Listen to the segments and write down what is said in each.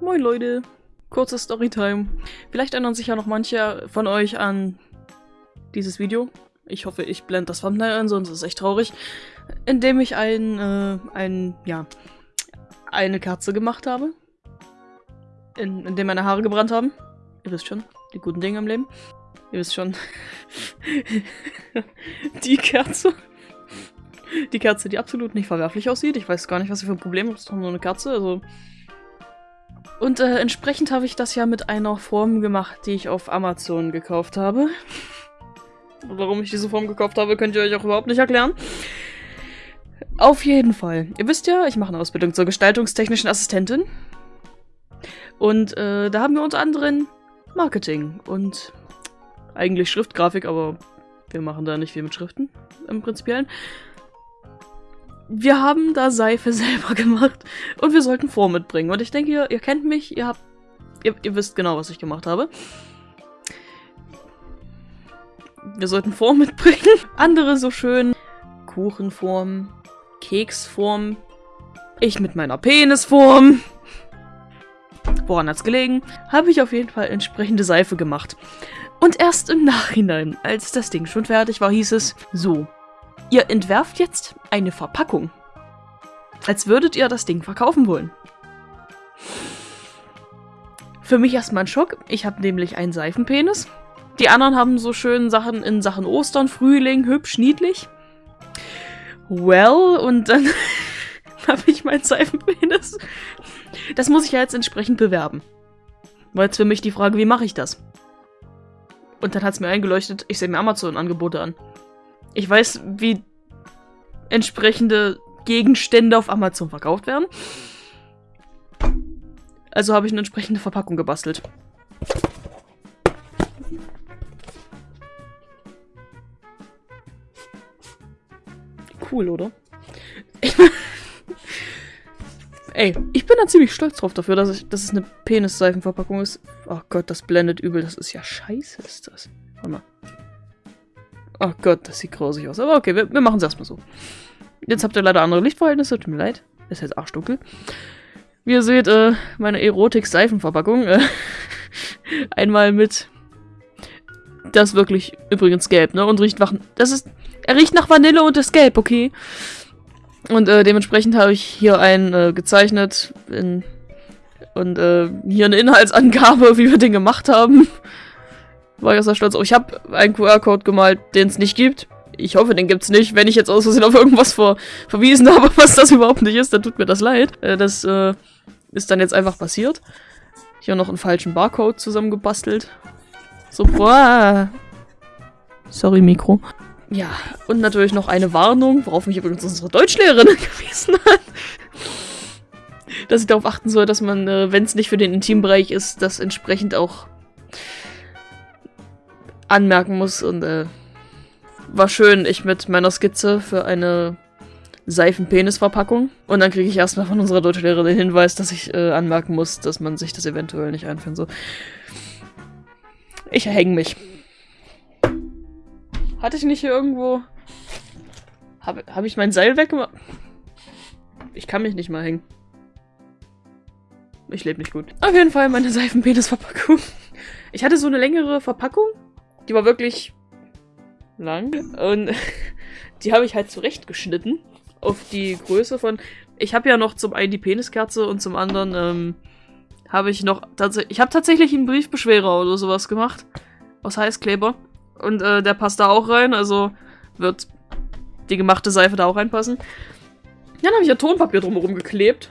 Moin Leute, kurze Storytime. Vielleicht erinnern sich ja noch manche von euch an dieses Video. Ich hoffe, ich blende das Thumbnail ein, sonst ist es echt traurig. In dem ich ein, äh, ein, ja, eine Kerze gemacht habe. In, in dem meine Haare gebrannt haben. Ihr wisst schon, die guten Dinge im Leben. Ihr wisst schon. die Kerze. Die Kerze, die absolut nicht verwerflich aussieht. Ich weiß gar nicht, was ihr für ein Problem habt. Es ist nur eine Kerze, also... Und äh, entsprechend habe ich das ja mit einer Form gemacht, die ich auf Amazon gekauft habe. Warum ich diese Form gekauft habe, könnt ihr euch auch überhaupt nicht erklären. Auf jeden Fall. Ihr wisst ja, ich mache eine Ausbildung zur gestaltungstechnischen Assistentin. Und äh, da haben wir unter anderem Marketing und eigentlich Schriftgrafik, aber wir machen da nicht viel mit Schriften im Prinzipiellen. Wir haben da Seife selber gemacht und wir sollten Form mitbringen. Und ich denke, ihr, ihr kennt mich, ihr habt, ihr, ihr wisst genau, was ich gemacht habe. Wir sollten Form mitbringen. Andere so schön Kuchenform, Keksform, ich mit meiner Penisform. Woran hat's gelegen? Habe ich auf jeden Fall entsprechende Seife gemacht. Und erst im Nachhinein, als das Ding schon fertig war, hieß es, so, ihr entwerft jetzt eine Verpackung. Als würdet ihr das Ding verkaufen wollen. Für mich erstmal ein Schock. Ich habe nämlich einen Seifenpenis. Die anderen haben so schön Sachen in Sachen Ostern, Frühling, hübsch, niedlich. Well, und dann habe ich meinen Seifenpenis. Das muss ich ja jetzt entsprechend bewerben. War jetzt für mich die Frage, wie mache ich das? Und dann hat es mir eingeleuchtet, ich sehe mir Amazon-Angebote an. Ich weiß, wie entsprechende Gegenstände auf Amazon verkauft werden. Also habe ich eine entsprechende Verpackung gebastelt. Cool, oder? Ey, ich bin da ziemlich stolz drauf dafür, dass, ich, dass es eine Penisseifenverpackung ist. Oh Gott, das blendet übel. Das ist ja scheiße, ist das. Warte mal. Oh Gott, das sieht grausig aus. Aber okay, wir, wir machen es erstmal so. Jetzt habt ihr leider andere Lichtverhältnisse. Tut mir leid. Ist jetzt arschdunkel. Wie ihr seht, äh, meine Erotik-Seifenverpackung. Äh, einmal mit... Das wirklich übrigens gelb, ne? Und riecht nach... Das ist... Er riecht nach Vanille und ist gelb, okay? Und äh, dementsprechend habe ich hier einen äh, gezeichnet in, und äh, hier eine Inhaltsangabe, wie wir den gemacht haben. War ich auch sehr stolz. Oh, ich habe einen QR-Code gemalt, den es nicht gibt. Ich hoffe, den gibt es nicht. Wenn ich jetzt aus Versehen auf irgendwas ver verwiesen habe, was das überhaupt nicht ist, dann tut mir das leid. Äh, das äh, ist dann jetzt einfach passiert. Hier noch einen falschen Barcode zusammengebastelt. So, boah. Sorry, Mikro. Ja, und natürlich noch eine Warnung, worauf mich übrigens unsere Deutschlehrerin gewiesen hat. Dass ich darauf achten soll, dass man, äh, wenn es nicht für den Intimbereich ist, das entsprechend auch anmerken muss. Und äh, war schön, ich mit meiner Skizze für eine Seifenpenisverpackung. Und dann kriege ich erstmal von unserer Deutschlehrerin den Hinweis, dass ich äh, anmerken muss, dass man sich das eventuell nicht einführen soll. Ich erhänge mich. Hatte ich nicht hier irgendwo... Habe hab ich mein Seil weggemacht? Ich kann mich nicht mal hängen. Ich lebe nicht gut. Auf jeden Fall meine Seifenpenisverpackung. Ich hatte so eine längere Verpackung. Die war wirklich lang. Und die habe ich halt zurechtgeschnitten. Auf die Größe von... Ich habe ja noch zum einen die Peniskerze und zum anderen ähm, habe ich noch... Ich habe tatsächlich einen Briefbeschwerer oder sowas gemacht. Aus Heißkleber. Und äh, der passt da auch rein, also wird die gemachte Seife da auch reinpassen. Dann habe ich ja Tonpapier drumherum geklebt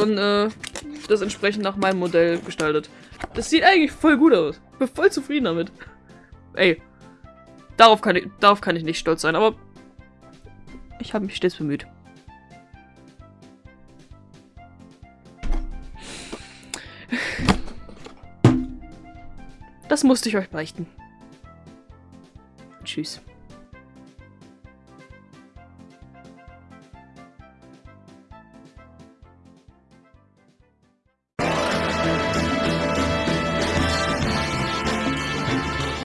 und äh, das entsprechend nach meinem Modell gestaltet. Das sieht eigentlich voll gut aus. Bin voll zufrieden damit. Ey, darauf kann ich, darauf kann ich nicht stolz sein, aber ich habe mich stets bemüht. Das musste ich euch beichten. Tschüss.